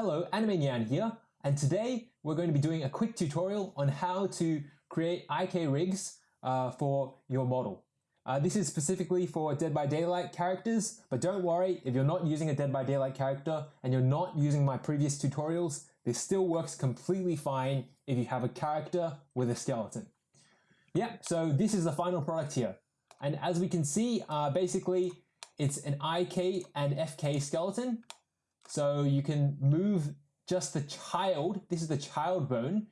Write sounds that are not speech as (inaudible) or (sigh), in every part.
Hello, Anime Nyan here, and today we're going to be doing a quick tutorial on how to create IK rigs uh, for your model. Uh, this is specifically for Dead by Daylight characters, but don't worry, if you're not using a Dead by Daylight character and you're not using my previous tutorials, this still works completely fine if you have a character with a skeleton. Yeah, so this is the final product here. And as we can see, uh, basically, it's an IK and FK skeleton so you can move just the child, this is the child bone,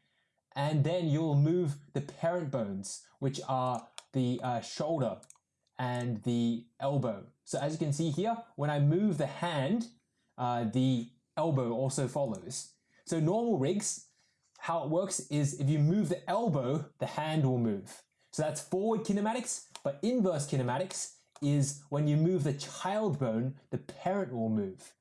and then you'll move the parent bones, which are the uh, shoulder and the elbow. So as you can see here, when I move the hand, uh, the elbow also follows. So normal rigs, how it works is if you move the elbow, the hand will move. So that's forward kinematics, but inverse kinematics is when you move the child bone, the parent will move.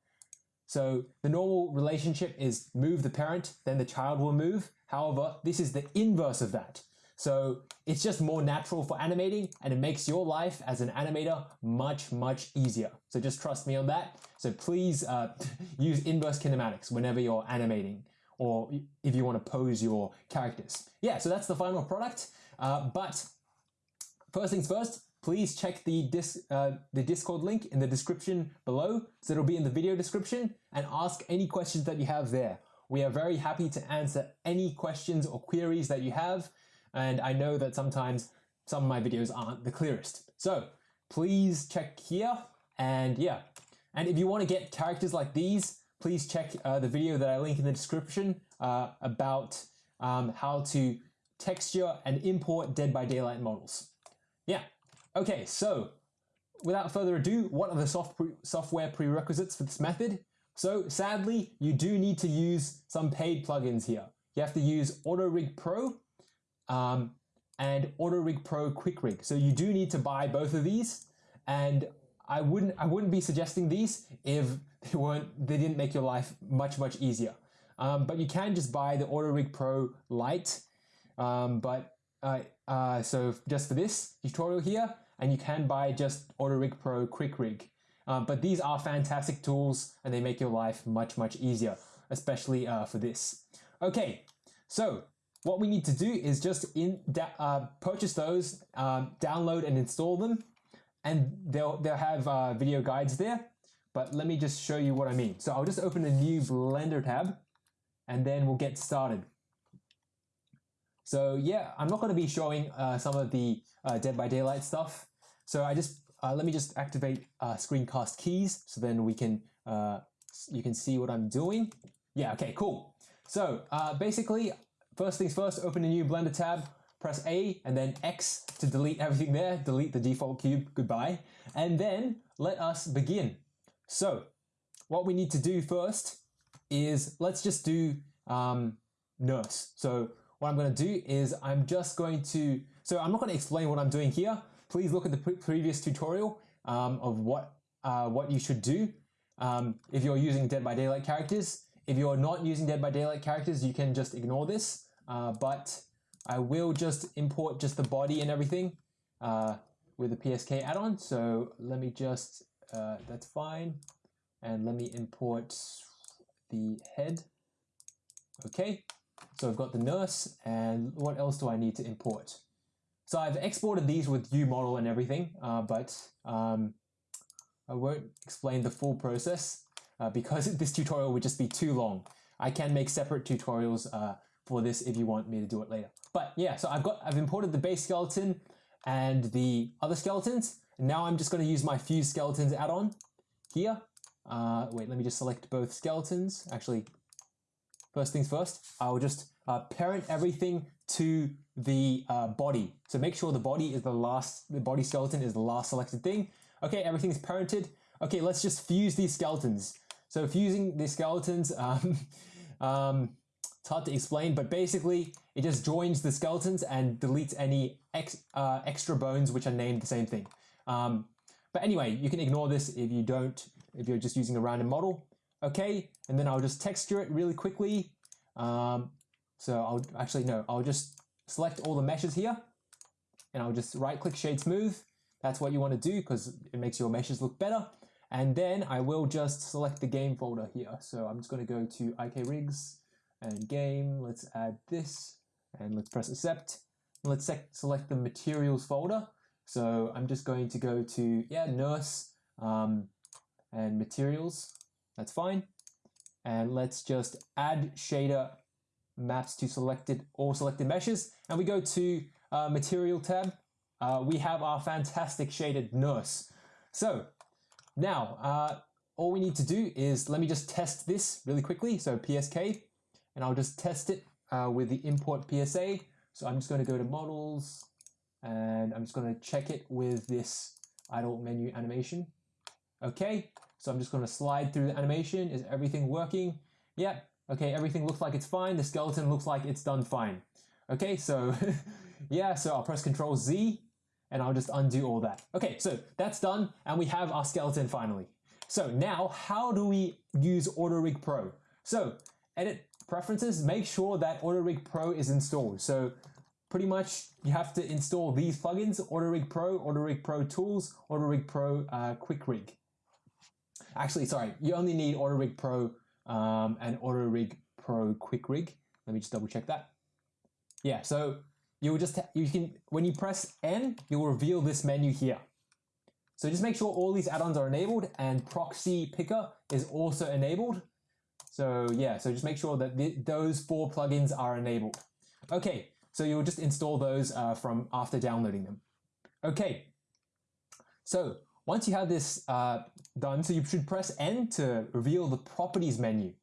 So the normal relationship is move the parent, then the child will move. However, this is the inverse of that. So it's just more natural for animating and it makes your life as an animator much, much easier. So just trust me on that. So please uh, (laughs) use inverse kinematics whenever you're animating or if you want to pose your characters. Yeah, so that's the final product. Uh, but first things first, please check the, dis, uh, the Discord link in the description below. So it'll be in the video description and ask any questions that you have there. We are very happy to answer any questions or queries that you have. And I know that sometimes some of my videos aren't the clearest. So please check here and yeah. And if you want to get characters like these, please check uh, the video that I link in the description uh, about um, how to texture and import Dead by Daylight models. Yeah, Okay, so without further ado, what are the soft pre software prerequisites for this method? So sadly, you do need to use some paid plugins here. You have to use AutoRig Pro um, and AutoRig Pro Quick Rig. So you do need to buy both of these. And I wouldn't I wouldn't be suggesting these if they weren't they didn't make your life much much easier. Um, but you can just buy the AutoRig Pro Lite. Um, but uh, uh, so just for this tutorial here, and you can buy just AutoRig Pro Quick Rig. Um, but these are fantastic tools and they make your life much, much easier, especially uh, for this. Okay, so what we need to do is just in uh, purchase those, um, download and install them, and they'll, they'll have uh, video guides there. But let me just show you what I mean. So I'll just open a new Blender tab and then we'll get started. So yeah, I'm not going to be showing uh, some of the uh, Dead by Daylight stuff. So I just uh, let me just activate uh, screencast keys so then we can uh, you can see what I'm doing. Yeah, okay, cool. So uh, basically, first things first, open a new Blender tab, press A and then X to delete everything there, delete the default cube, goodbye. And then let us begin. So what we need to do first is let's just do um, nurse. So what I'm going to do is I'm just going to, so I'm not going to explain what I'm doing here. Please look at the pre previous tutorial um, of what, uh, what you should do um, if you're using Dead by Daylight characters. If you're not using Dead by Daylight characters, you can just ignore this, uh, but I will just import just the body and everything uh, with the PSK add-on. So let me just, uh, that's fine. And let me import the head. Okay, so I've got the nurse and what else do I need to import? So I've exported these with UModel and everything, uh, but um, I won't explain the full process uh, because (laughs) this tutorial would just be too long. I can make separate tutorials uh, for this if you want me to do it later. But yeah, so I've got I've imported the base skeleton and the other skeletons. And now I'm just going to use my fuse skeletons add-on here. Uh, wait, let me just select both skeletons. Actually, first things first, I'll just uh, parent everything to the uh, body. So make sure the body is the last, the body skeleton is the last selected thing. Okay, everything is parented. Okay, let's just fuse these skeletons. So fusing these skeletons, (laughs) um, um, it's hard to explain, but basically it just joins the skeletons and deletes any ex, uh, extra bones which are named the same thing. Um, but anyway, you can ignore this if you don't, if you're just using a random model. Okay, and then I'll just texture it really quickly. Um, so I'll actually, no, I'll just select all the meshes here and I'll just right click shade smooth. That's what you want to do because it makes your meshes look better. And then I will just select the game folder here. So I'm just going to go to IK rigs and game. Let's add this and let's press accept. Let's select the materials folder. So I'm just going to go to, yeah, nurse um, and materials. That's fine. And let's just add shader maps to selected all selected meshes. And we go to uh, material tab. Uh, we have our fantastic shaded nurse. So now, uh, all we need to do is, let me just test this really quickly. So PSK, and I'll just test it uh, with the import PSA. So I'm just going to go to models and I'm just going to check it with this idle menu animation. Okay, so I'm just going to slide through the animation. Is everything working? Yeah, okay, everything looks like it's fine. The skeleton looks like it's done fine. Okay, so (laughs) yeah, so I'll press Control Z and I'll just undo all that. Okay, so that's done and we have our skeleton finally. So now how do we use AutoRig Pro? So edit preferences, make sure that AutoRig Pro is installed. So pretty much you have to install these plugins, AutoRig Pro, AutoRig Pro Tools, AutoRig Pro uh, Quick Rig. Actually, sorry, you only need AutoRig Pro um, and AutoRig Pro Quick Rig. Let me just double check that. Yeah, so you will just, you can, when you press N, you will reveal this menu here. So just make sure all these add-ons are enabled and proxy picker is also enabled. So yeah, so just make sure that th those four plugins are enabled. Okay, so you'll just install those uh, from after downloading them. Okay, so once you have this uh, done, so you should press N to reveal the properties menu.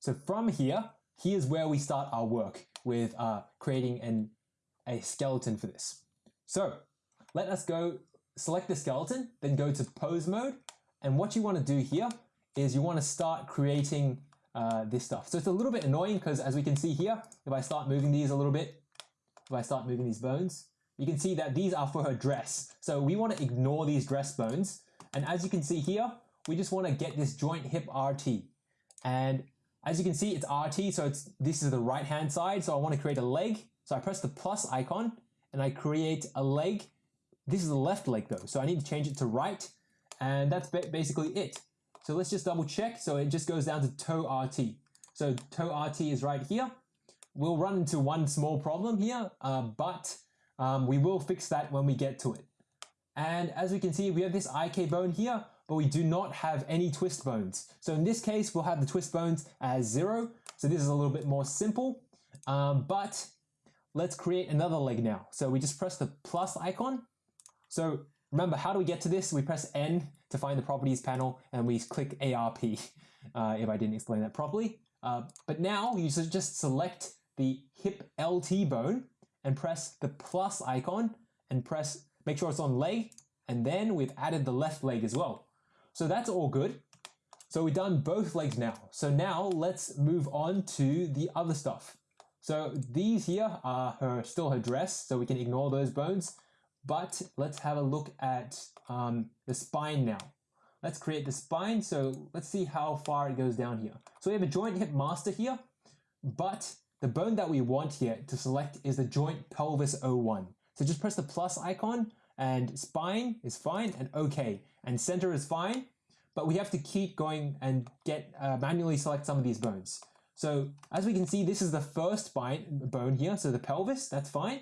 So from here, here's where we start our work with uh, creating an, a skeleton for this. So let us go select the skeleton, then go to pose mode. And what you want to do here is you want to start creating uh, this stuff. So it's a little bit annoying because as we can see here, if I start moving these a little bit, if I start moving these bones, you can see that these are for her dress. So we want to ignore these dress bones. And as you can see here, we just want to get this joint hip RT. And as you can see, it's RT, so it's this is the right hand side. So I want to create a leg. So I press the plus icon and I create a leg. This is the left leg though, so I need to change it to right. And that's basically it. So let's just double check. So it just goes down to toe RT. So toe RT is right here. We'll run into one small problem here, uh, but um, we will fix that when we get to it. And as we can see, we have this IK bone here, but we do not have any twist bones. So in this case, we'll have the twist bones as zero. So this is a little bit more simple, um, but let's create another leg now. So we just press the plus icon. So remember, how do we get to this? We press N to find the properties panel and we click ARP (laughs) uh, if I didn't explain that properly. Uh, but now you just select the hip LT bone and press the plus icon and press, make sure it's on leg. And then we've added the left leg as well. So that's all good. So we've done both legs now. So now let's move on to the other stuff. So these here are her still her dress, so we can ignore those bones. But let's have a look at um, the spine now. Let's create the spine. So let's see how far it goes down here. So we have a joint hip master here, but the bone that we want here to select is the joint pelvis 01. So just press the plus icon and spine is fine and okay. And center is fine, but we have to keep going and get uh, manually select some of these bones. So as we can see, this is the first spine bone here. So the pelvis, that's fine.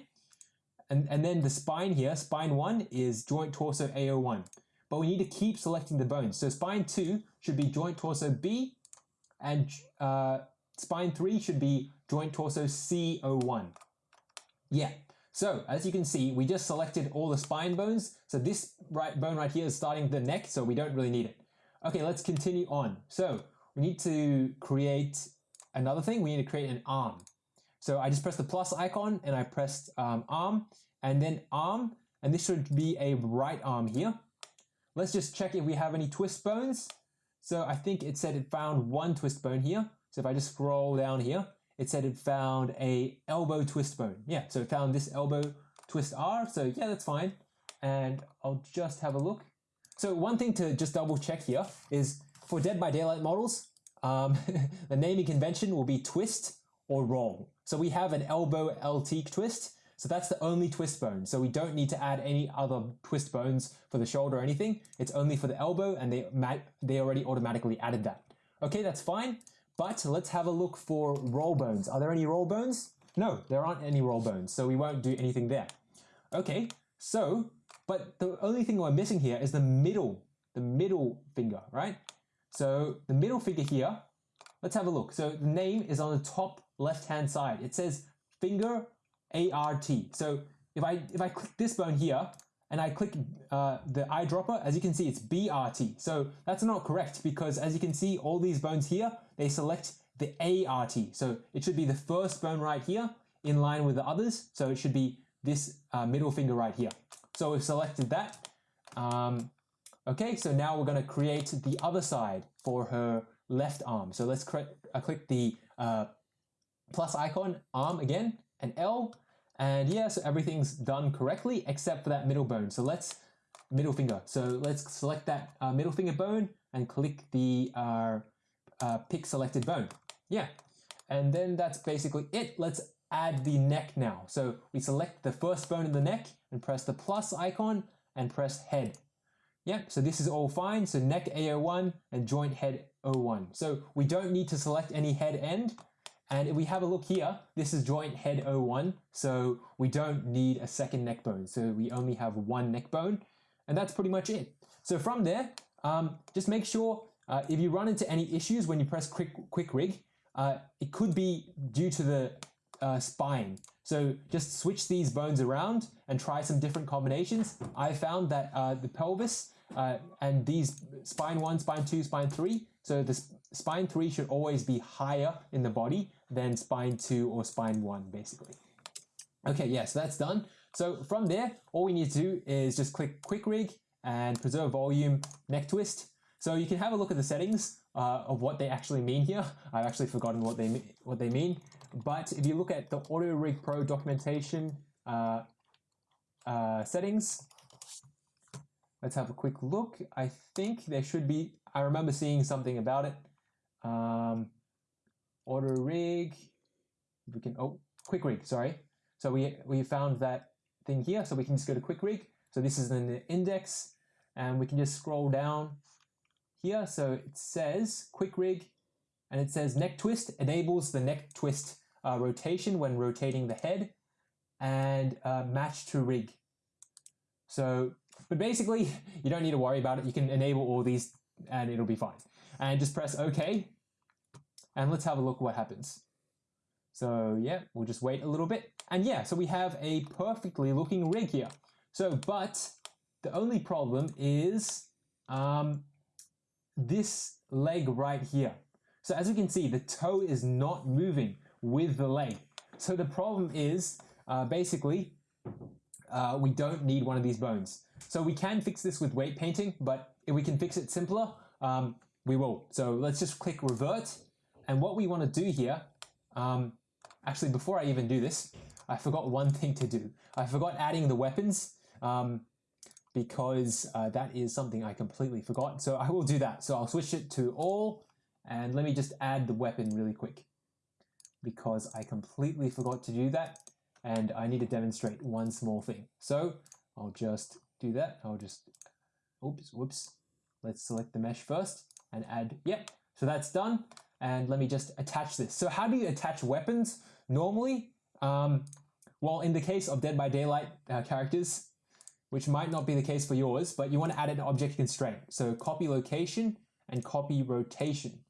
And, and then the spine here, spine 1 is joint torso A01. But we need to keep selecting the bones. So spine 2 should be joint torso B, and uh, spine 3 should be joint torso C01. Yeah, so as you can see, we just selected all the spine bones. So this right bone right here is starting the neck, so we don't really need it. Okay, let's continue on. So we need to create another thing. We need to create an arm. So I just pressed the plus icon and I pressed um, arm and then arm and this should be a right arm here. Let's just check if we have any twist bones. So I think it said it found one twist bone here. So if I just scroll down here, it said it found a elbow twist bone. Yeah, so it found this elbow twist R. So yeah, that's fine. And I'll just have a look. So one thing to just double check here is for Dead by Daylight models, um, (laughs) the naming convention will be twist or roll. So we have an elbow LT twist. So that's the only twist bone. So we don't need to add any other twist bones for the shoulder or anything. It's only for the elbow and they, they already automatically added that. Okay, that's fine. But let's have a look for roll bones. Are there any roll bones? No, there aren't any roll bones. So we won't do anything there. Okay, so, but the only thing we're missing here is the middle, the middle finger, right? So the middle finger here, let's have a look. So the name is on the top left-hand side. It says finger ART. So if I, if I click this bone here and I click uh, the eyedropper, as you can see, it's BRT. So that's not correct because as you can see, all these bones here, they select the ART. So it should be the first bone right here in line with the others. So it should be this uh, middle finger right here. So we've selected that. Um, okay, so now we're going to create the other side for her left arm. So let's uh, click the uh, plus icon, arm again, and L. And yeah, so everything's done correctly except for that middle bone. So let's, middle finger. So let's select that uh, middle finger bone and click the uh, uh, pick selected bone. Yeah, and then that's basically it. Let's add the neck now. So we select the first bone in the neck and press the plus icon and press head. Yeah, so this is all fine. So neck A01 and joint head 01. So we don't need to select any head end. And if we have a look here, this is joint head 01. So we don't need a second neck bone. So we only have one neck bone. And that's pretty much it. So from there, um, just make sure uh, if you run into any issues when you press quick, quick rig, uh, it could be due to the uh, spine. So just switch these bones around and try some different combinations. I found that uh, the pelvis uh, and these spine one, spine two, spine three. So the spine three should always be higher in the body than spine two or spine one, basically. Okay, yeah, so that's done. So from there, all we need to do is just click quick rig and preserve volume neck twist. So you can have a look at the settings uh, of what they actually mean here. I've actually forgotten what they what they mean. But if you look at the Auto Rig Pro documentation uh, uh, settings, let's have a quick look. I think there should be, I remember seeing something about it. Um, Auto Rig, we can, oh, Quick Rig, sorry. So we, we found that thing here, so we can just go to Quick Rig. So this is in the index, and we can just scroll down here. So it says Quick Rig, and it says neck twist enables the neck twist uh, rotation when rotating the head and uh, match to rig. So, but basically (laughs) you don't need to worry about it. You can enable all these and it'll be fine. And just press OK and let's have a look what happens. So yeah, we'll just wait a little bit. And yeah, so we have a perfectly looking rig here. So, but the only problem is um, this leg right here. So as you can see, the toe is not moving with the leg. So the problem is uh, basically uh, we don't need one of these bones. So we can fix this with weight painting, but if we can fix it simpler, um, we will. So let's just click revert. And what we want to do here, um, actually before I even do this, I forgot one (laughs) thing to do. I forgot adding the weapons um, because uh, that is something I completely forgot. So I will do that. So I'll switch it to all and let me just add the weapon really quick because I completely forgot to do that and I need to demonstrate one small thing. So I'll just do that. I'll just, oops, whoops. Let's select the mesh first and add, yep. So that's done. And let me just attach this. So how do you attach weapons? Normally, um, well, in the case of Dead by Daylight uh, characters, which might not be the case for yours, but you want to add an object constraint. So copy location and copy rotation.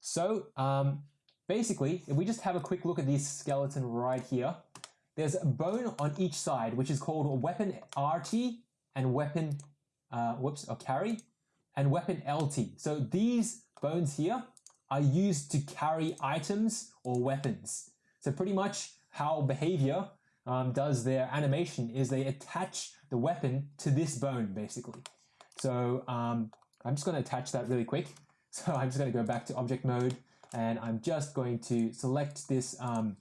So um, Basically, if we just have a quick look at this skeleton right here, there's a bone on each side, which is called weapon RT and weapon, uh, whoops, or carry, and weapon LT. So these bones here are used to carry items or weapons. So pretty much how Behaviour um, does their animation is they attach the weapon to this bone, basically. So um, I'm just going to attach that really quick. (laughs) So I'm just going to go back to object mode and I'm just going to select this um,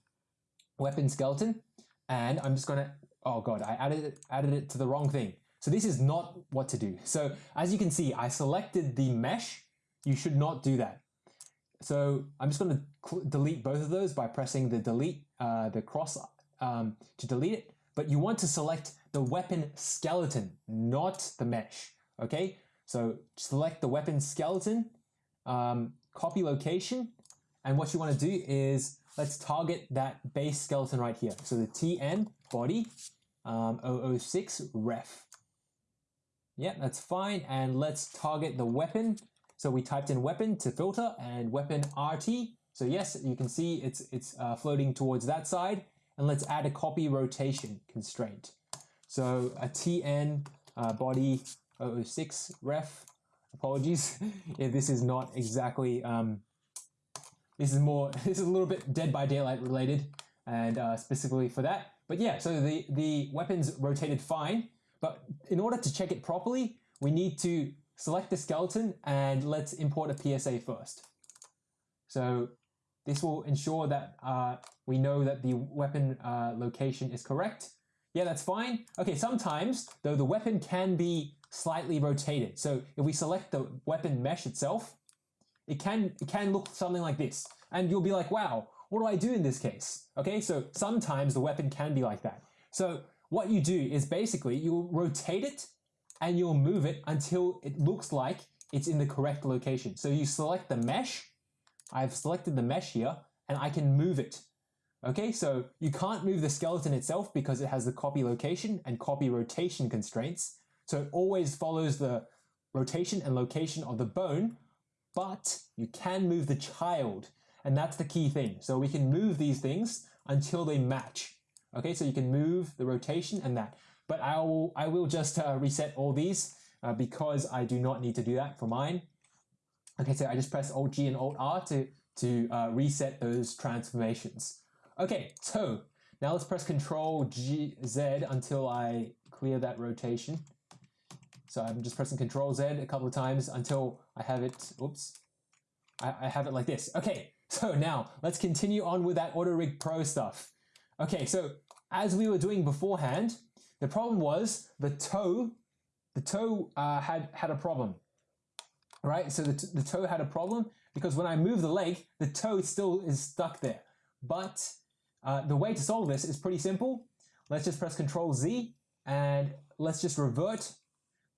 weapon skeleton and I'm just going to, oh God, I added it, added it to the wrong thing. So this is not what to do. So as you can see, I selected the mesh. You should not do that. So I'm just going to delete both of those by pressing the delete, uh, the cross um, to delete it. but you want to select the weapon skeleton, not the mesh. Okay, so select the weapon skeleton, um, copy location, and what you want to do is let's target that base skeleton right here. So the TN body um, 006 ref. Yeah, that's fine. And let's target the weapon. So we typed in weapon to filter and weapon RT. So yes, you can see it's, it's uh, floating towards that side. And let's add a copy rotation constraint. So a TN uh, body 006 ref. Apologies (laughs) if this is not exactly, um, this is more, (laughs) this is a little bit Dead by Daylight related and uh, specifically for that. But yeah, so the, the weapon's rotated fine, but in order to check it properly, we need to select the skeleton and let's import a PSA first. So this will ensure that uh, we know that the weapon uh, location is correct. Yeah, that's fine. Okay, sometimes, though, the weapon can be slightly rotated. So if we select the weapon mesh itself, it can, it can look something like this. And you'll be like, wow, what do I do in this case? Okay, so sometimes the weapon can be like that. So what you do is basically you'll rotate it and you'll move it until it looks like it's in the correct location. So you select the mesh. I've selected the mesh here and I can move it. Okay, so you can't move the skeleton itself because it has the copy location and copy rotation constraints. So it always follows the rotation and location of the bone, but you can move the child. And that's the key thing. So we can move these things until they match. Okay, so you can move the rotation and that. But I will, I will just uh, reset all these uh, because I do not need to do that for mine. Okay, so I just press Alt G and Alt R to, to uh, reset those transformations. Okay, so now let's press Control G Z until I clear that rotation. So I'm just pressing Control Z a couple of times until I have it, oops, I, I have it like this. Okay, so now let's continue on with that Auto Rig Pro stuff. Okay, so as we were doing beforehand, the problem was the toe, the toe uh, had, had a problem, right? So the, the toe had a problem because when I move the leg, the toe still is stuck there. But uh, the way to solve this is pretty simple. Let's just press Control Z and let's just revert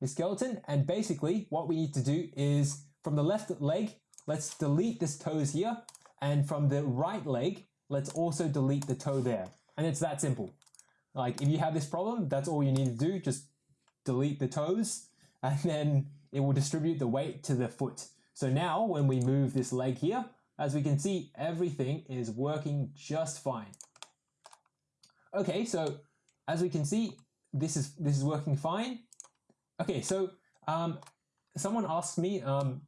the skeleton. And basically what we need to do is from the left leg, let's delete this toes here. And from the right leg, let's also delete the toe there. And it's that simple. Like if you have this problem, that's all you need to do. Just delete the toes (laughs) and then it will distribute the weight to the foot. So now when we move this leg here, as we can see, everything is working just fine. Okay, so as we can see, this is this is working fine. Okay, so um, someone asked me um,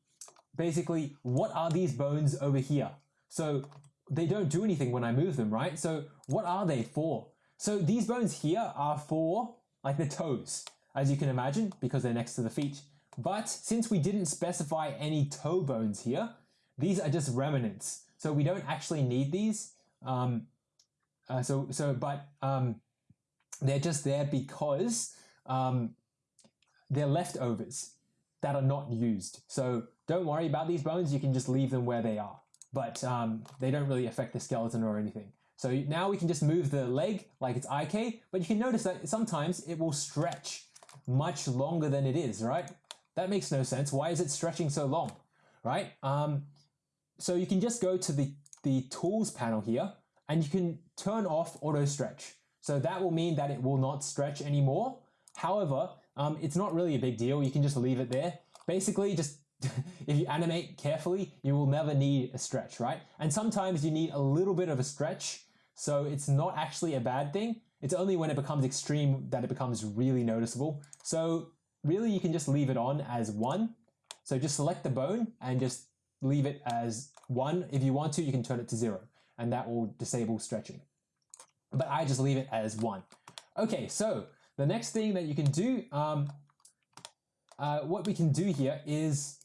basically, what are these bones over here? So they don't do anything when I move them, right? So what are they for? So these bones here are for like the toes, as you can imagine, because they're next to the feet. But since we didn't specify any toe bones here, these are just remnants. So we don't actually need these. Um, uh, so, so, but um, they're just there because um, they're leftovers that are not used. So don't worry about these bones. You can just leave them where they are but um, they don't really affect the skeleton or anything. So now we can just move the leg like it's IK, but you can notice that sometimes it will stretch much longer than it is, right? That makes no sense. Why is it stretching so long, right? Um, so you can just go to the, the tools panel here and you can turn off auto stretch. So that will mean that it will not stretch anymore. However, um, it's not really a big deal. You can just leave it there. Basically, just (laughs) if you animate carefully, you will never need a stretch, right? And sometimes you need a little bit of a stretch, so it's not actually a bad thing. It's only when it becomes extreme that it becomes really noticeable. So really you can just leave it on as one. So just select the bone and just leave it as one. If you want to, you can turn it to zero and that will disable stretching. But I just leave it as one. Okay, so the next thing that you can do, um, uh, what we can do here is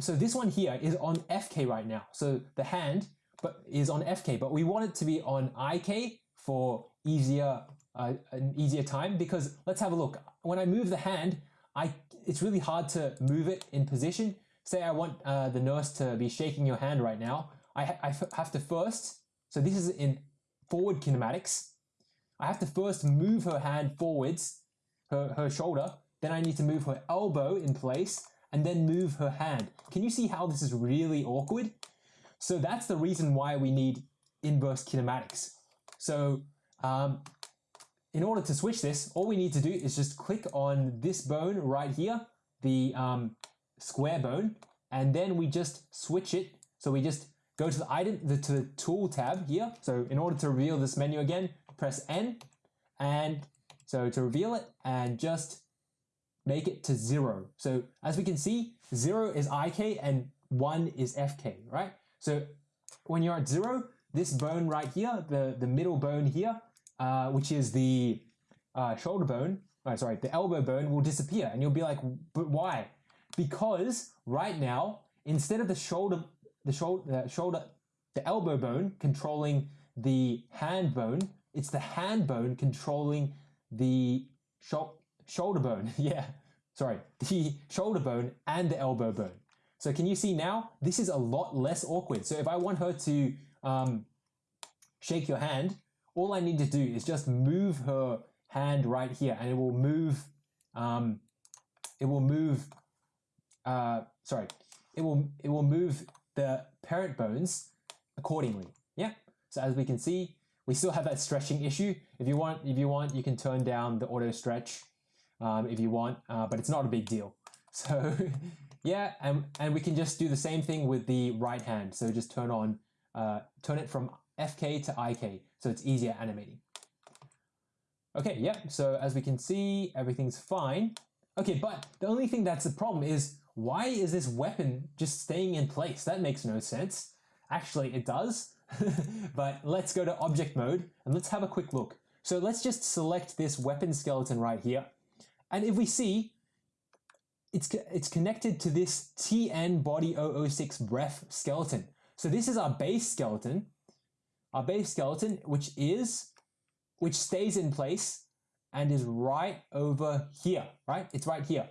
so this one here is on FK right now. So the hand but is on FK, but we want it to be on IK for easier uh, an easier time because let's have a look. When I move the hand, I it's really hard to move it in position. Say I want uh, the nurse to be shaking your hand right now. I, ha I have to first, so this is in forward kinematics. I have to first move her hand forwards, her, her shoulder, then I need to move her elbow in place, and then move her hand. Can you see how this is really awkward? So that's the reason why we need inverse kinematics. So um, in order to switch this, all we need to do is just click on this bone right here, the um, square bone, and then we just switch it. So we just go to the item, the, to the tool tab here. So in order to reveal this menu again, press N, and so to reveal it, and just make it to zero. So as we can see, zero is IK and one is FK, right? So when you're at zero, this bone right here, the, the middle bone here, uh, which is the uh, shoulder bone, oh, sorry, the elbow bone will disappear. And you'll be like, but why? Because right now, instead of the shoulder, the shoulder, the shoulder, the elbow bone controlling the hand bone, it's the hand bone controlling the shoulder bone. (laughs) yeah, sorry, the shoulder bone and the elbow bone. So can you see now, this is a lot less awkward. So if I want her to um, shake your hand, all I need to do is just move her hand right here and it will move, um, it will move, uh, sorry, it will, it will move the parent bones accordingly. Yeah. So as we can see, we still have that stretching issue. If you want, if you want, you can turn down the auto stretch um, if you want, uh, but it's not a big deal. (laughs) So yeah, and, and we can just do the same thing with the right hand. So just turn on, uh, turn it from FK to IK, so it's easier animating. Okay, yeah, so as we can see, everything's fine. Okay, but the only thing that's a problem is why is this weapon just staying in place? That makes no sense. Actually, it does, (laughs) but let's go to object mode and let's have a quick look. So let's just select this weapon skeleton right here. And if we see, it's, it's connected to this TN body 006 ref skeleton. So this is our base skeleton, our base skeleton, which is, which stays in place and is right over here, right? It's right here.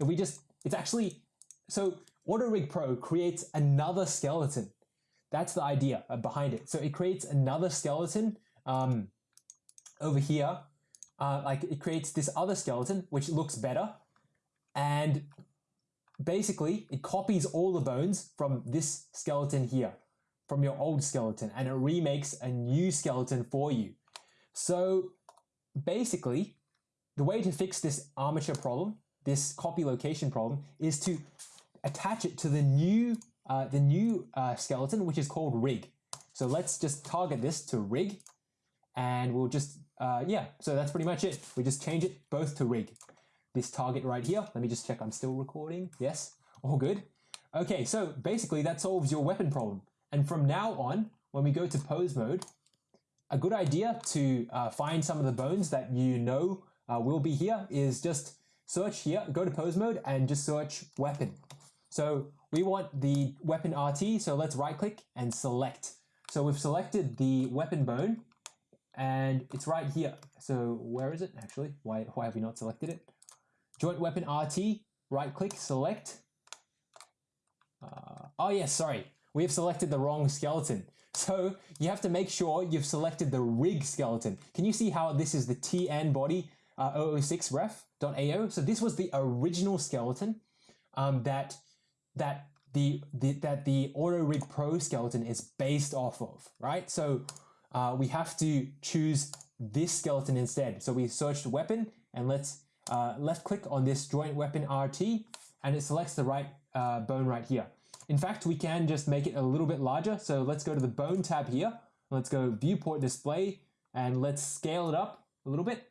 If we just, it's actually, so AutoRig Pro creates another skeleton. That's the idea behind it. So it creates another skeleton um, over here uh, like it creates this other skeleton which looks better and basically it copies all the bones from this skeleton here from your old skeleton and it remakes a new skeleton for you so basically the way to fix this armature problem this copy location problem is to attach it to the new uh, the new uh, skeleton which is called rig so let's just target this to rig and we'll just uh, yeah, so that's pretty much it. We just change it both to rig. This target right here, let me just check I'm still recording. Yes, all good. Okay, so basically that solves your weapon problem. And from now on, when we go to pose mode, a good idea to uh, find some of the bones that you know uh, will be here is just search here, go to pose mode and just search weapon. So we want the weapon RT, so let's right click and select. So we've selected the weapon bone and it's right here. So where is it actually? Why, why have we not selected it? Joint weapon RT, right click, select. Uh, oh yes, sorry. We have selected the wrong skeleton. (laughs) So you have to make sure you've selected the rig skeleton. Can you see how this is the TN body uh, 006 ref.ao? So this was the original skeleton um, that that the, the that the Auto Rig Pro skeleton is based off of, right? So uh, we have to choose this skeleton instead. So we search the weapon and let's uh, left click on this joint weapon RT and it selects the right uh, bone right here. In fact, we can just make it a little bit larger. So let's go to the bone tab here. Let's go viewport display and let's scale it up a little bit.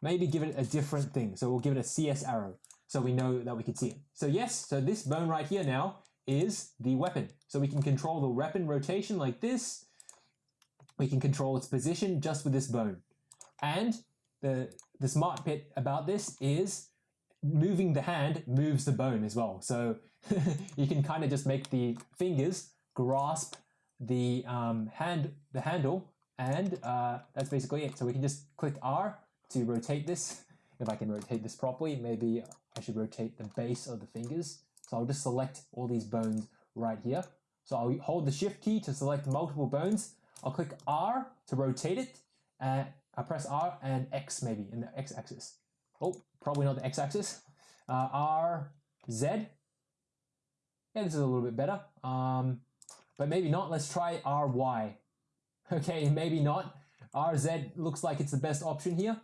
Maybe give it a different thing. So we'll give it a CS arrow so we know that we can see it. So yes, so this bone right here now is the weapon. So we can control the weapon rotation like this we can control its position just with this bone. And the, the smart bit about this is moving the hand moves the bone as well. So (laughs) you can kind of just make the fingers grasp the um, hand, the handle, and uh, that's basically it. So we can just click R to rotate this. If I can rotate this properly, maybe I should rotate the base of the fingers. So I'll just select all these bones right here. So I'll hold the shift key to select multiple bones I'll click R to rotate it. Uh, I press R and X maybe in the X axis. Oh, probably not the X axis. Uh, R, Z. Yeah, this is a little bit better. Um, but maybe not. Let's try RY. (laughs) Okay, maybe not. RZ looks like it's the best option here.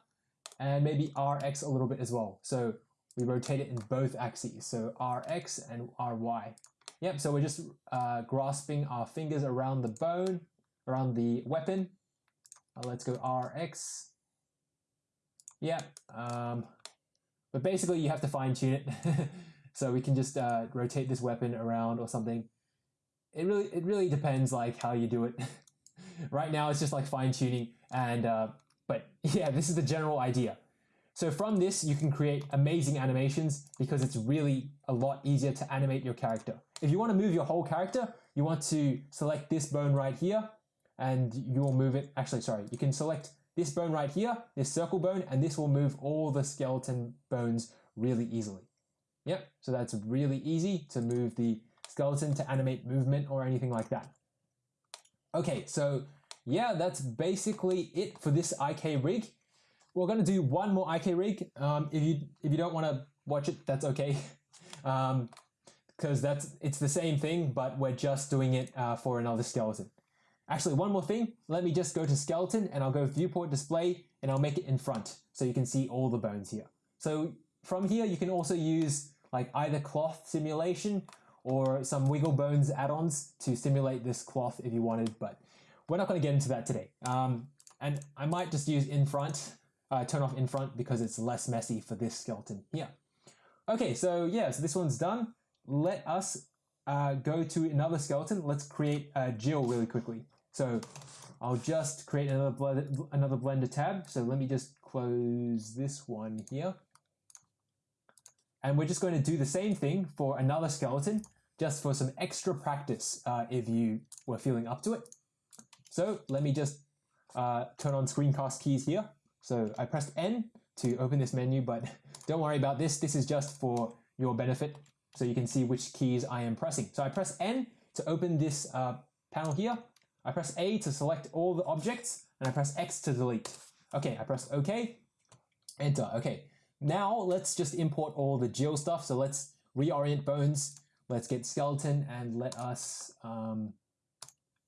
And maybe RX a little bit as well. So we rotate it in both axes. So RX and RY. Yep, so we're just uh, grasping our fingers around the bone, around the weapon. Uh, let's go RX. Yeah, um, but basically you have to fine tune it. (laughs) so we can just uh, rotate this weapon around or something. It really, it really depends like how you do it. (laughs) right now it's just like fine tuning and, uh, but (laughs) yeah, this is the general idea. So from this, you can create amazing animations because it's really a lot easier to animate your character. If you want to move your whole character, you want to select this bone right here and you will move it. Actually, sorry, you can select this bone right here, this circle bone, and this will move all the skeleton bones really easily. Yep, so that's really easy to move the skeleton to animate movement or anything like that. Okay, so yeah, that's basically it for this IK rig. We're to do one more IK rig. Um, if you if you don't want to watch it, that's okay. (laughs) Um, because that's it's the same thing, but we're just doing it uh, for another skeleton. Actually, one more thing. Let me just go to skeleton and I'll go viewport display and I'll make it in front so you can see all the bones here. So from here, you can also use like either cloth simulation or some wiggle bones add-ons to simulate this cloth if you wanted, but we're not going to get into that today. Um, and I might just use in front uh, turn off in front because it's less messy for this skeleton here. Okay, so yeah, so this one's done. Let us uh, go to another skeleton. Let's create a Jill really quickly. So I'll just create another, blend, another Blender tab. So let me just close this one here. And we're just going to do the same thing for another skeleton, just for some extra practice uh, if you were feeling up to it. So let me just uh, turn on screencast keys here. So I pressed N to open this menu, but (laughs) don't worry about this. This is just for your benefit so you can see which keys I am pressing. So I press N to open this uh, panel here. I press A to select all the objects and I press X to delete. Okay, I press OK, enter. Okay, now let's just import all the Jill stuff. So let's reorient bones. Let's get skeleton and let us um,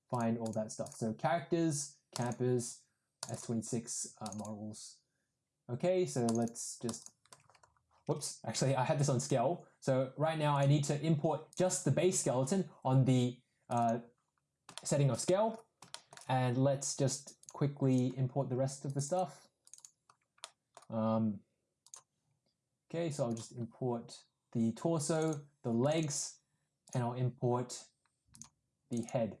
find all that stuff. So characters, campers, S26 uh, models. Okay, so let's just, whoops, actually I had this on scale. So right now I need to import just the base skeleton on the uh, setting of scale. And let's just quickly import the rest of the stuff. Um, okay, so I'll just import the torso, the legs, and I'll import the head.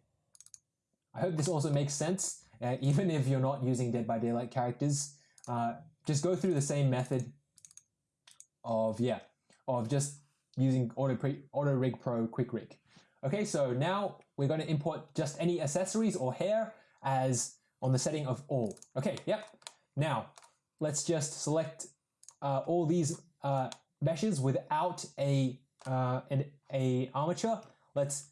I hope this also makes sense uh, (laughs) even if you're not using Dead by Daylight characters, uh, just go through the same method of, yeah, of just using Auto, Auto Rig Pro Quick Rig. Okay, so now we're going to import just any accessories or hair as on the setting of all. Okay, yep. Now, let's just select uh, all these uh, meshes without a, uh, an a armature. Let's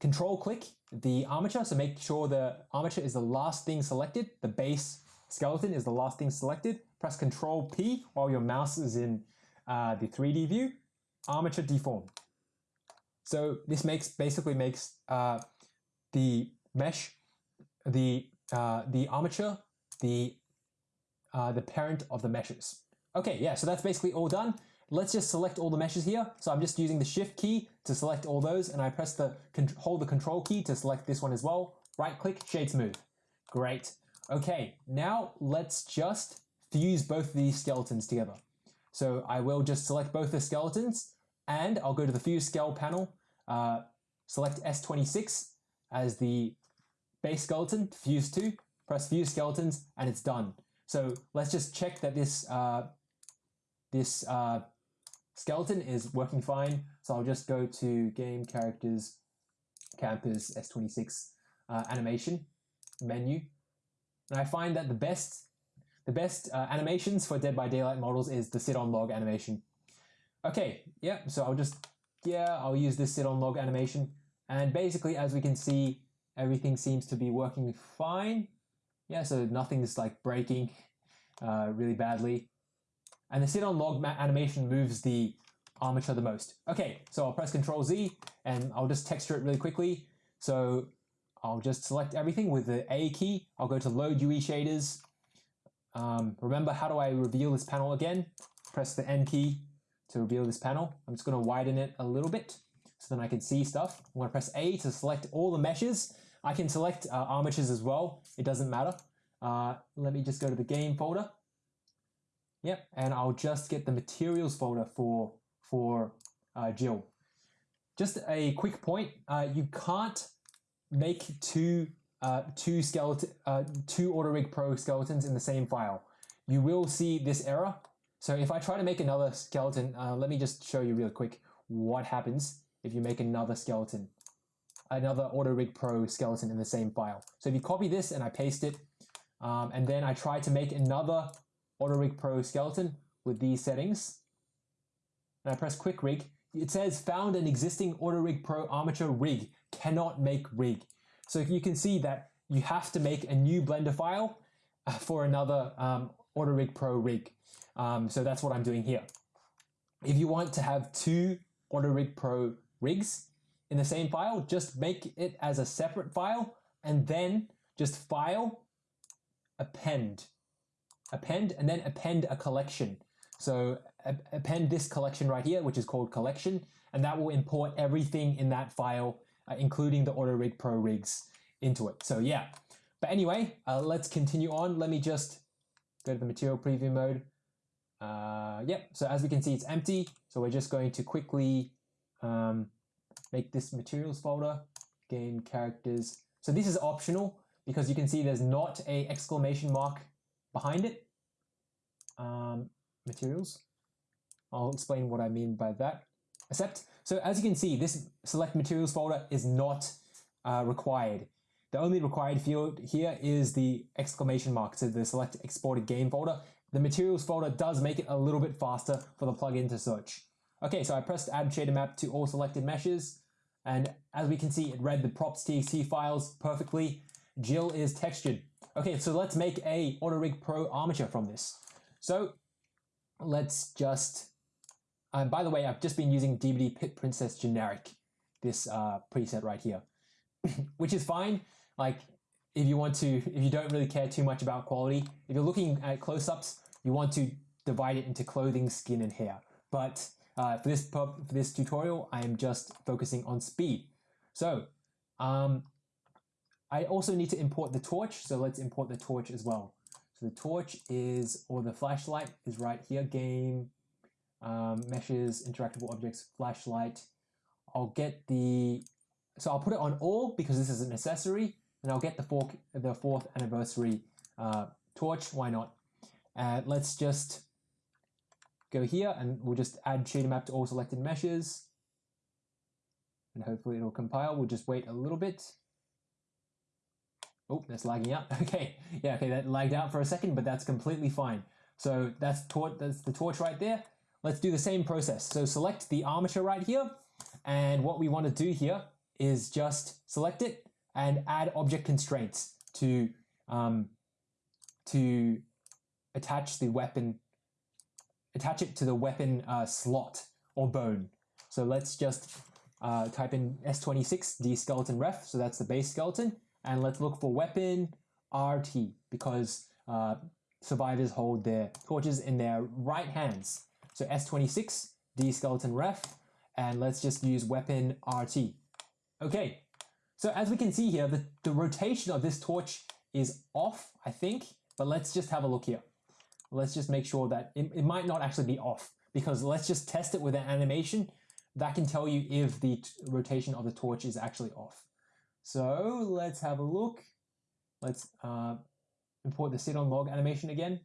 control click the armature. So make sure the armature is the last thing selected. The base skeleton is the last thing selected. Press Control P while your mouse is in uh, the 3D view. Armature deform. So this makes basically makes uh, the mesh, the uh, the armature, the uh, the parent of the meshes. Okay, yeah, so that's basically all done. Let's just select all the meshes here. So I'm just using the shift key to select all those and I press the hold the control key to select this one as well. Right click, shade smooth. Great. Okay, now let's just fuse both of these skeletons together. So I will just select both the skeletons and I'll go to the fuse scale panel, uh, select S26 as the base skeleton, fuse to, press fuse skeletons and it's done. So let's just check that this uh, this uh, skeleton is working fine. So I'll just go to game characters, campers, S26 uh, animation menu. And I find that the best the best uh, animations for Dead by Daylight models is the sit on log animation. Okay, yeah, so I'll just, yeah, I'll use this sit on log animation. And basically, as we can see, everything seems to be working fine. Yeah, so nothing's like breaking. uh, really badly. And the sit on log animation moves the armature the most. Okay, so I'll press Control Z and I'll just texture it really quickly. So I'll just select everything with the A key. I'll go to Load UE Shaders. Um, remember, how do I reveal this panel again? Press the N key to reveal this panel. I'm just going to widen it a little bit so then I can see stuff. I'm going to press A to select all the meshes. I can select uh, armatures as well. It doesn't matter. Uh, let me just go to the game folder. Yep, and I'll just get the materials folder for, for uh, Jill. Just a quick point, uh, you can't make two uh, two skeleton uh, two AutoRig Pro skeletons in the same file. You will see this error. So if I try to make another skeleton, uh, let me just show you real quick what happens if you make another skeleton, another AutoRig Pro skeleton in the same file. So if you copy this and I paste it, um, and then I try to make another AutoRig Pro skeleton with these settings, and I press Quick Rig, it says found an existing AutoRig Pro armature rig, cannot make rig. So you can see that you have to make a new Blender file uh, for another um, AutoRig Pro rig. Um, so that's what I'm doing here. If you want to have two AutoRig Pro rigs in the same file, just make it as a separate file and then just file, append, append, and then append a collection. So append this collection right here, which is called collection, and that will import everything in that file, uh, including the AutoRig Pro rigs into it. So yeah, but anyway, uh, let's continue on. Let me just go to the material preview mode. Uh, yep, so as we can see, it's empty. So we're just going to quickly um, make this materials folder, game characters. So this is optional because you can see there's not a exclamation mark behind it. Um, materials. I'll explain what I mean by that. Except, so as you can see, this select materials folder is not uh, required. The only required field here is the exclamation mark, so the select exported game folder. The materials folder does make it a little bit faster for the plugin to search. Okay, so I pressed add shader map to all selected meshes, and as we can see, it read the props.txt files perfectly. Jill is textured. Okay, so let's make a AutoRig Pro armature from this. So let's just, uh, by the way, I've just been using DVD Pit Princess generic, this uh, preset right here, (coughs) which is fine. Like if you want to, if you don't really care too much about quality, if you're looking at close-ups, you want to divide it into clothing, skin, and hair. But uh, for this for this tutorial, I am just focusing on speed. So um, I also need to import the torch. So let's import the torch as well. So the torch is, or the flashlight is right here, game, um, meshes, interactable objects, flashlight. I'll get the, so I'll put it on all because this is an accessory and I'll get the, four, the fourth anniversary uh, torch, why not? Uh, let's just go here and we'll just add shader map to all selected meshes. And hopefully it'll compile. We'll just wait a little bit. Oh, that's lagging out. (laughs) Okay, yeah, okay, that lagged out for a second, but that's completely fine. So that's, that's the torch right there. Let's do the same process. So select the armature right here. And what we want to do here is just select it and add object constraints to, um, to attach the weapon attach it to the weapon uh, slot or bone. So let's just uh, type in S26 D skeleton ref, so that's the base skeleton, and let's look for weapon RT because uh, survivors hold their torches in their right hands. So S26 D skeleton ref, and let's just use weapon RT. Okay, so as we can see here, the, the rotation of this torch is off, I think, but let's just have a look here let's just make sure that it, it might not actually be off because let's just test it with an animation that can tell you if the rotation of the torch is actually off. So let's have a look. Let's uh, import the sit on log animation again.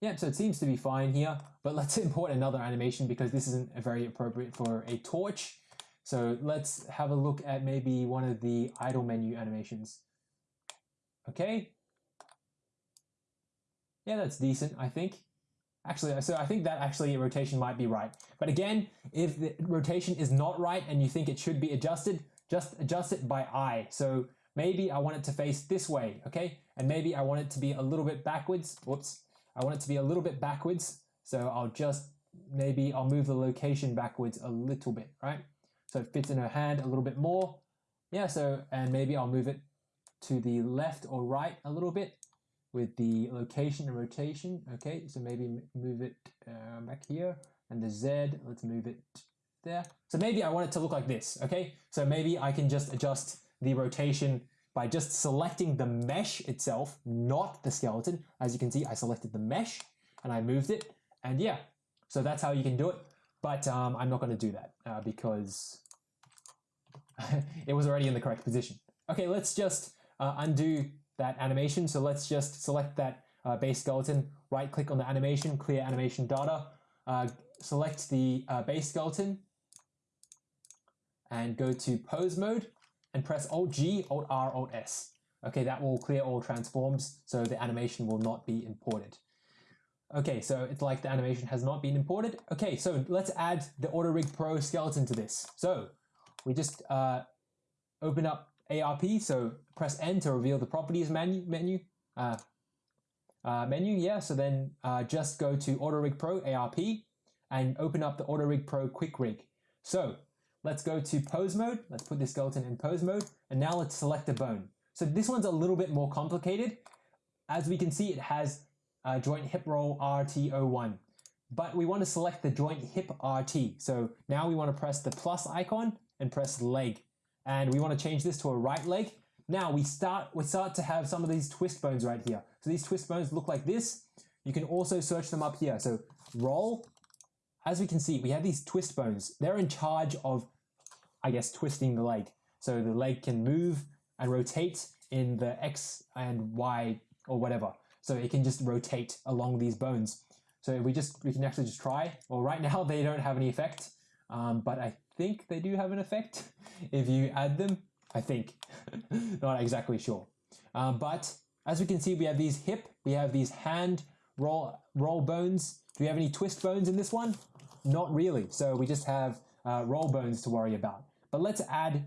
Yeah, so it seems to be fine here, but let's (laughs) import another animation because this isn't very appropriate for a torch. So let's have a look at maybe one of the idle menu animations. Okay, yeah, that's decent, I think. Actually, so I think that actually rotation might be right. But again, if the rotation is not right and you think it should be adjusted, just adjust it by eye. So maybe I want it to face this way, okay? And maybe I want it to be a little bit backwards. Whoops. I want it to be a little bit backwards. So I'll just, maybe I'll move the location backwards a little bit, right? So it fits in her hand a little bit more. Yeah, so, and maybe I'll move it to the left or right a little bit with the location and rotation. Okay, so maybe move it uh, back here and the Z, let's move it there. So maybe I want it to look like this, okay? So maybe I can just adjust the rotation by just selecting the mesh itself, not the skeleton. As you can see, I selected the mesh and I moved it. And yeah, so that's how you can do it. But um, I'm not going to do that uh, because (laughs) it was already in the correct position. Okay, let's just uh, undo that animation. So let's just select that uh, base skeleton, right click on the animation, clear animation data, uh, select the uh, base skeleton and go to pose mode and press Alt G, Alt R, Alt S. Okay, that will clear all transforms so the animation will not be imported. Okay, so it's like the animation has not been imported. Okay, so let's add the AutoRig Pro skeleton to this. So we just uh, open up ARP, so press N to reveal the properties menu, menu, uh, uh, menu, yeah, so then uh, just go to AutoRig Pro ARP and open up the AutoRig Pro Quick Rig. So let's go to pose mode, let's put the skeleton in pose mode, and now let's select a bone. So this one's a little bit more complicated. As we can see, it has uh, joint hip roll RT01, but we want to select the joint hip RT. So now we want to press the plus icon and press leg and we want to change this to a right leg. Now we start, we start to have some of these twist bones right here. So these twist bones look like this. You can also search them up here. So roll, as we can see, we have these twist bones. They're in charge of, I guess, twisting the leg. So the leg can move and rotate in the X and Y or whatever. So it can just rotate along these bones. So we just, we can actually just try. Well, right (laughs) now they don't have any effect, um, but I think they do have an effect (laughs) if you add them. I think, (laughs) not exactly sure. Um, but as we can see, we have these hip, we have these hand roll, roll bones. Do we have any twist bones in this one? Not really. So we just have uh, roll bones to worry about. But let's add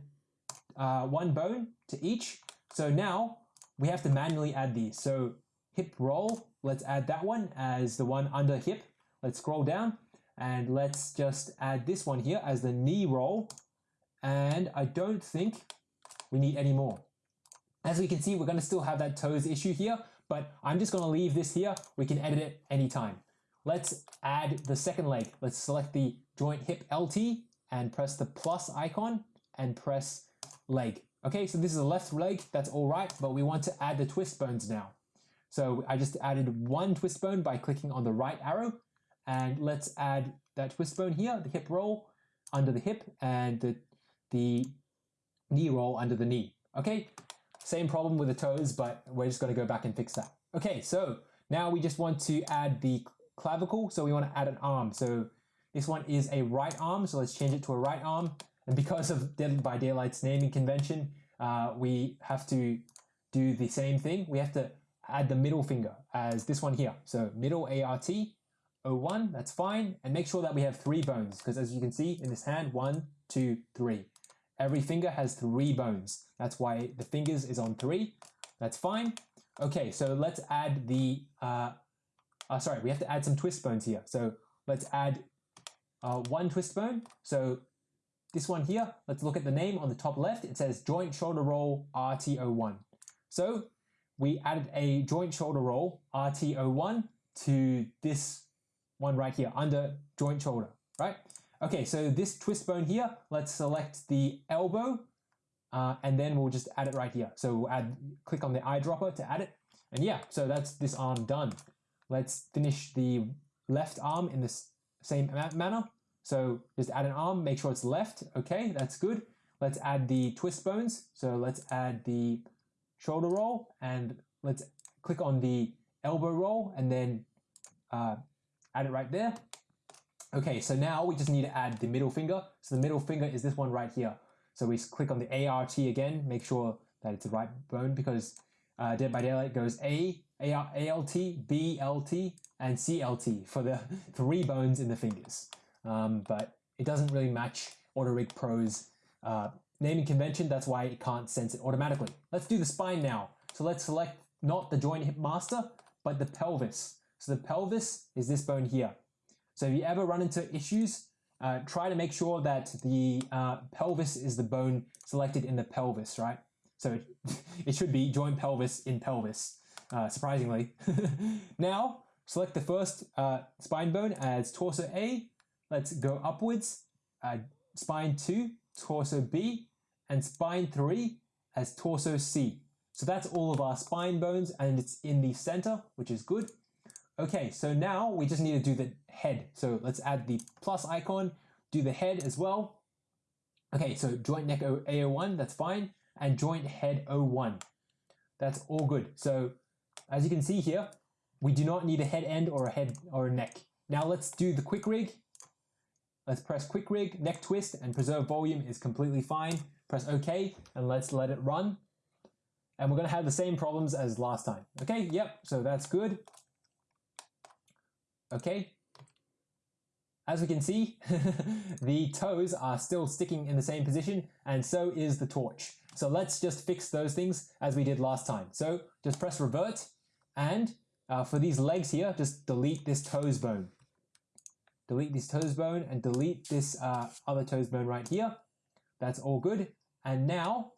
uh, one bone to each. So now we have to manually add these. So hip roll, let's add that one as the one under hip. Let's scroll down and let's just add this one here as the knee roll. And I don't think we need any more. As we can see, we're going to still have that toes issue here, but I'm just going to leave this here. We can edit it anytime. Let's add the second leg. Let's select the joint hip LT and press the plus icon and press leg. Okay, so this is a left leg, that's all right, but we want to add the twist bones now. So I just added one twist bone by clicking on the right arrow and let's add that twist bone here, the hip roll under the hip and the, the knee roll under the knee. Okay, same problem with the toes, but we're just to go back and fix that. Okay, so now we just want to add the clavicle. So we want to add an arm. So this one is a right arm. So let's change it to a right arm. And because of Dead by Daylight's naming convention, uh, we have to do the same thing. We have to add the middle finger as this one here. So middle ART, 01, that's fine. And make sure that we have three bones because as you can see in this hand, one, two, three. Every finger has three bones. That's why the fingers is on three. That's fine. Okay, so let's add the, uh, uh, sorry, we have to add some twist bones here. So let's add uh, one twist bone. So this one here, let's look at the name on the top left. It says joint shoulder roll RT01. So we added a joint shoulder roll RT01 to this one right here under joint shoulder, right? Okay, so this twist bone here, let's select the elbow uh, and then we'll just add it right here. So we'll add, click on the eyedropper to add it. And yeah, so that's this arm done. Let's finish the left arm in this same manner. So just add an arm, make sure it's left. Okay, that's good. Let's add the twist bones. So let's add the shoulder roll and let's click on the elbow roll and then uh, add it right there. Okay, so now we just need to add the middle finger. So the middle finger is this one right here. So we click on the ART again, make sure that it's the right bone because uh, Dead by Daylight goes A, AR, ALT, BLT, and CLT for the (laughs) three bones in the fingers. Um, but it doesn't really match AutoRig Pro's uh, naming convention, that's why it can't sense it automatically. Let's do the spine now. So let's select not the joint hip master, but the pelvis. So the pelvis is this bone here. So if you ever run into issues, uh, try to make sure that the uh, pelvis is the bone selected in the pelvis, right? So it, (laughs) it should be joint pelvis in pelvis, uh, surprisingly. (laughs) now, select the first uh, spine bone as torso A. Let's go upwards. Uh, spine 2, torso B, and spine 3 as torso C. So that's all of our spine bones and it's in the center, which is good. Okay, so now we just need to do the head. So let's add the plus icon, do the head as well. Okay, so joint neck A01, that's fine, and joint head 01. That's all good. So as you can see here, we do not need a head end or a head or a neck. Now let's do the quick rig. Let's press quick rig, neck twist, and preserve volume is completely fine. Press OK, and let's let it run. And we're going to have the same problems as last time. Okay, yep, so that's good. Okay. As we can see, (laughs) the toes are still sticking in the same position, and so is the torch. So let's just fix those things as we did last time. So just press revert, and uh, for these legs here, just delete this toes bone delete this toes bone and delete this uh, other toes bone right here. That's all good. And now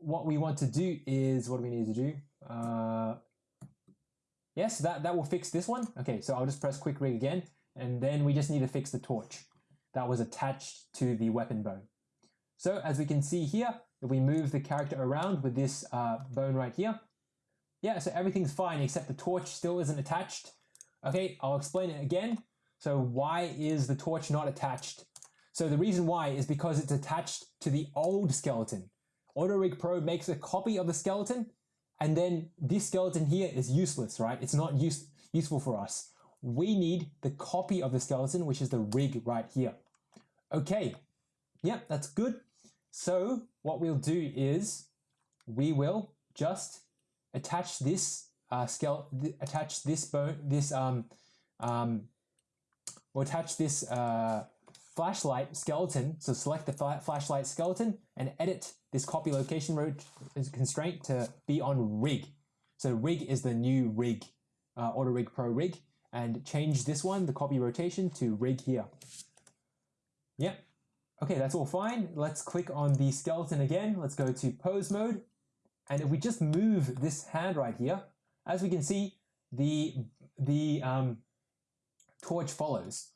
what we want to do is, what do we need to do? Uh, yes, that, that will fix this one. Okay, so I'll just press quick rig again, and then we just need to fix the torch that was attached to the weapon bone. So as we can see here, if we move the character around with this uh, bone right here, yeah, so everything's fine except the torch still isn't attached. Okay, I'll explain it again. So why is the torch not attached? So the reason why is because it's attached to the old skeleton. AutoRig Pro makes a copy of the skeleton and then this skeleton here is useless, right? It's not use, useful for us. We need the copy of the skeleton, which is the rig right here. Okay, yep, that's good. So what we'll do is we will just attach this uh, skeleton, attach this bone, this um, um, we'll attach this uh, flashlight skeleton. So select the flashlight skeleton and edit this copy location constraint to be on rig. So rig is the new rig, uh, AutoRig Pro rig, and change this one, the copy rotation, to rig here. Yep. Okay, that's all fine. Let's click on the skeleton again. Let's go to pose mode. And if we just move this hand right here, as we can see, the, the um, torch follows.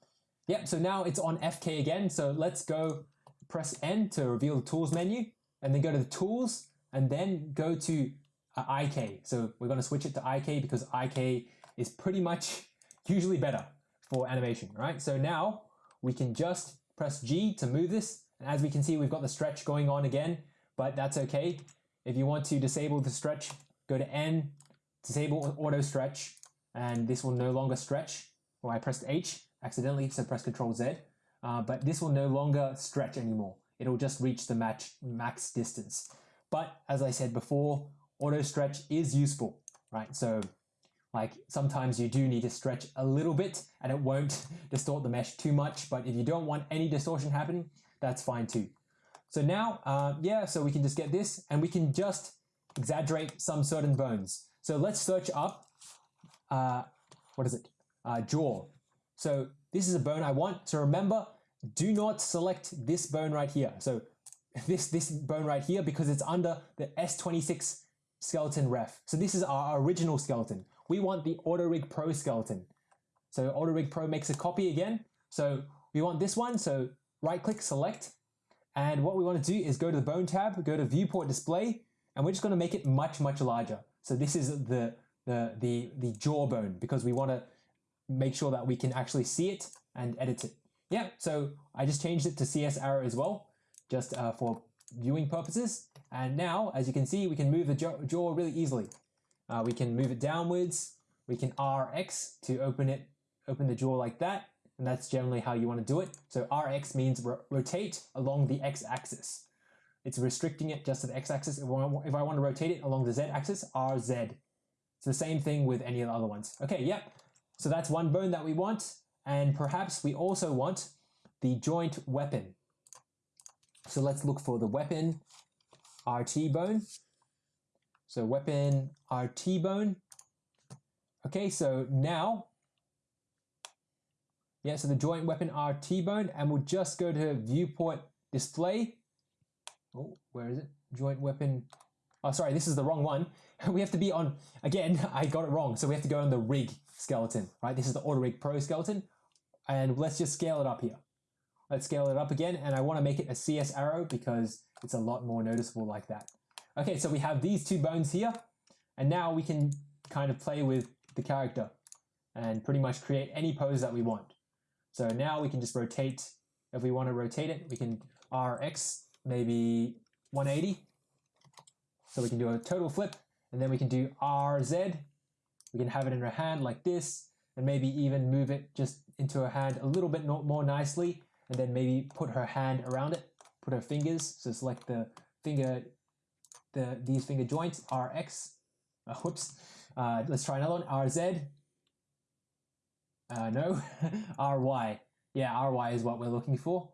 Yep, so now it's on FK again. So let's go press N to reveal the tools menu and then go to the tools and then go to uh, IK. So we're going to switch it to IK because IK is pretty much (laughs) usually better for animation, right? So now we can just press G to move this. And as we can see, we've got the stretch going on again, but that's okay. If you want to disable the stretch, go to N, disable auto stretch, and this will no longer stretch. Well, I pressed H accidentally, so press Control Z. Uh, but this will no longer stretch anymore. It'll just reach the match max distance. But as I said before, auto stretch is useful, right? So like sometimes you do need to stretch a little bit and it won't (laughs) distort the mesh too much. But if you don't want any distortion happening, that's fine too. So now, uh, yeah, so we can just get this and we can just exaggerate some certain bones. So let's search up, uh, what is it? Uh, jaw. So this is a bone I want. So remember, do not select this bone right here. So this, this bone right here because it's under the S26 skeleton ref. So this is our original skeleton. We want the AutoRig Pro skeleton. So AutoRig Pro makes a copy again. So we want this one. So right click, select. And what we want to do is go to the bone tab, go to viewport display, and we're just going to make it much, much larger. So this is the, the, the, the jawbone because we want to make sure that we can actually see it and edit it. Yeah, so I just changed it to CS arrow as well, just uh, for viewing purposes. And now, as you can see, we can move the jaw really easily. Uh, we can move it downwards. We can RX to open it, open the jaw like that. And that's generally how you want to do it. So RX means ro rotate along the X axis. It's restricting it just to the X axis. If I want to rotate it along the Z axis, RZ. It's the same thing with any of the other ones. Okay, yep. So that's one bone that we want. And perhaps we also want the joint weapon. So let's look for the weapon RT bone. So weapon RT bone. Okay, so now, yeah, so the joint weapon RT bone, and we'll just go to viewport display. Oh, where is it? Joint weapon. Oh, sorry, this is the wrong one. (laughs) We have to be on, again, (laughs) I got it wrong. So we have to go on the rig skeleton, right? This is the Auto Rig Pro skeleton. And let's just scale it up here. Let's scale it up again. And I want to make it a CS arrow because it's a lot more noticeable like that. Okay, so we have these two bones here. And now we can kind of play with the character and pretty much create any pose that we want. So now we can just rotate. If we want to rotate it, we can RX maybe 180. So we can do a total flip and then we can do RZ. We can have it in her hand like this and maybe even move it just into her hand a little bit more nicely and then maybe put her hand around it, put her fingers. So select the finger, the these finger joints, RX, uh, (laughs) whoops. Uh, let's try another one, RZ. Uh, no, (laughs) RY. Yeah, RY is what we're looking for.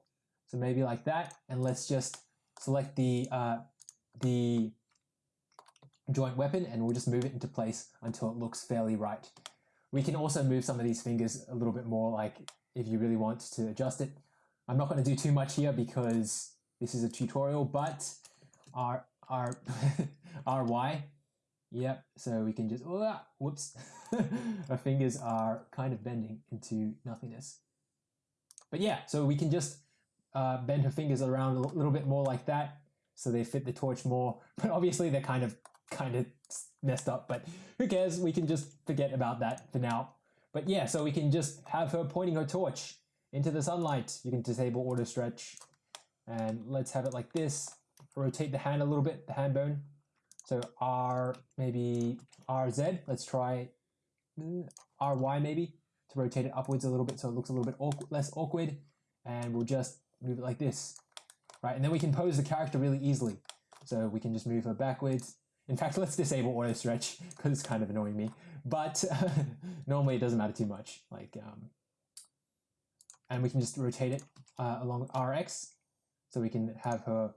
So maybe like that. And let's just select the, uh, the joint weapon and we'll just move it into place until it looks fairly right. We can also move some of these fingers a little bit more like if you really want to adjust it. I'm not going to do too much here because this is a tutorial, but R, R, (laughs) RY, yep, so we can just, oh, whoops, (laughs) our fingers are kind of bending into nothingness. But yeah, so we can just uh, bend her fingers around a little bit more like that so they fit the torch more, (laughs) but obviously they're kind of kind of messed up, but who cares? We can just forget about that for now. But yeah, so we can just have her pointing her torch into the sunlight. You can disable auto stretch and let's have it like this. Rotate the hand a little bit, the hand bone. So R, maybe RZ. Let's try mm, RY maybe to rotate it upwards a little bit so it looks a little bit awkward, less awkward. And we'll just move it like this, right? And then we can pose the character really easily. So we can just move her backwards in fact, let's disable auto stretch because it's kind of annoying me. But (laughs) normally it doesn't matter too much. Like, um, and we can just rotate it uh, along RX, so we can have her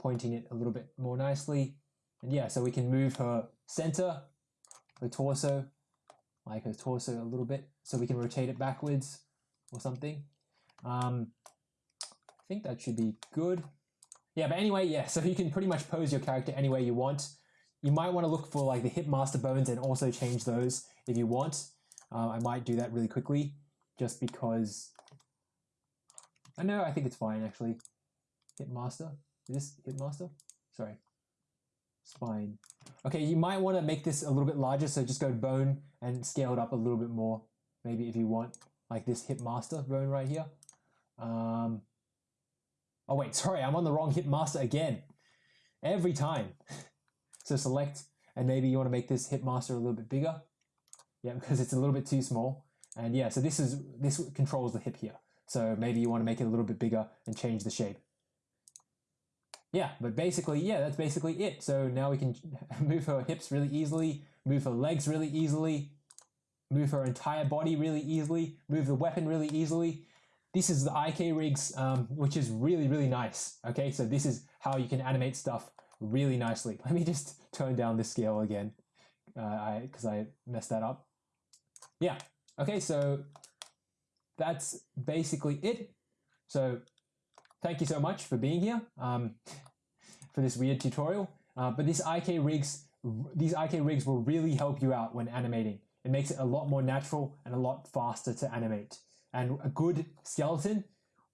pointing it a little bit more nicely. And yeah, so we can move her center, her torso, like her torso a little bit, so we can rotate it backwards or something. Um, I think that should be good. Yeah, but anyway, yeah, so you can pretty much pose your character any way you want. You might want to look for like the hip master bones and also change those if you want. Uh, I might do that really quickly just because I know I think it's fine actually. Hip master. Is this hip master? Sorry. Spine. Okay, you might want to make this a little bit larger, so just go bone and scale it up a little bit more. Maybe if you want like this hip master bone right here. Um, oh wait, sorry, I'm on the wrong hip master again. Every time. (laughs) So select, and maybe you want to make this hip master a little bit bigger. Yeah, (laughs) because it's a little bit too small. And yeah, so this is this controls the hip here. So maybe you want to make it a little bit bigger and change the shape. Yeah, but basically, yeah, that's basically it. So now we can (laughs) move her hips really easily, move her legs really easily, move her entire body really easily, move the weapon really easily. This is the IK rigs, um, which is really, really nice. Okay, so this is how you can animate stuff really nicely. (laughs) Let me just tone down the scale again uh, I because I messed that up. Yeah, okay, so that's basically it. So thank you so much for being here um, for this weird tutorial. Uh, but this IK rigs, these IK rigs will really help you out when animating. It makes it a lot more natural and a lot faster to animate. And a good skeleton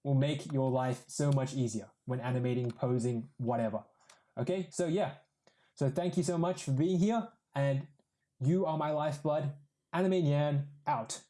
will make your life so much easier when animating, posing, whatever. Okay, so yeah. So thank you so much for being here, and you are my lifeblood. Anime Nyan out.